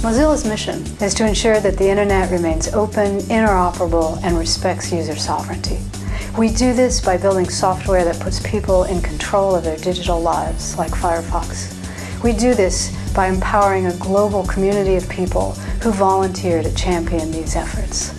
Mozilla's mission is to ensure that the Internet remains open, interoperable, and respects user sovereignty. We do this by building software that puts people in control of their digital lives, like Firefox. We do this by empowering a global community of people who volunteer to champion these efforts.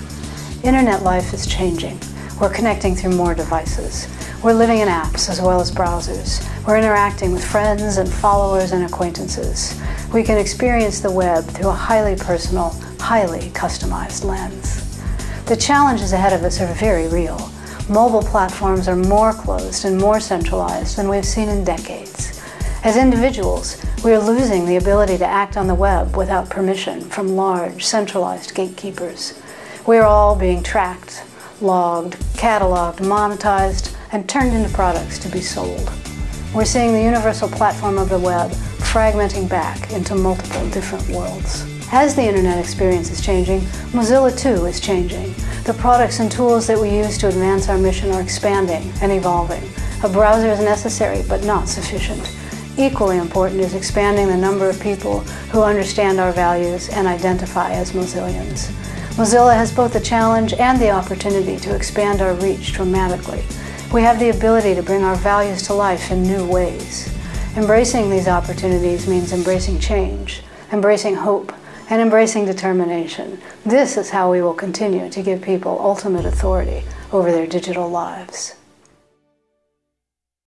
Internet life is changing. We're connecting through more devices. We're living in apps as well as browsers. We're interacting with friends and followers and acquaintances. We can experience the web through a highly personal, highly customized lens. The challenges ahead of us are very real. Mobile platforms are more closed and more centralized than we've seen in decades. As individuals, we are losing the ability to act on the web without permission from large, centralized gatekeepers. We are all being tracked, logged, cataloged, monetized, and turned into products to be sold. We're seeing the universal platform of the web fragmenting back into multiple different worlds. As the internet experience is changing, Mozilla too is changing. The products and tools that we use to advance our mission are expanding and evolving. A browser is necessary, but not sufficient. Equally important is expanding the number of people who understand our values and identify as Mozillians. Mozilla has both the challenge and the opportunity to expand our reach dramatically. We have the ability to bring our values to life in new ways. Embracing these opportunities means embracing change, embracing hope, and embracing determination. This is how we will continue to give people ultimate authority over their digital lives.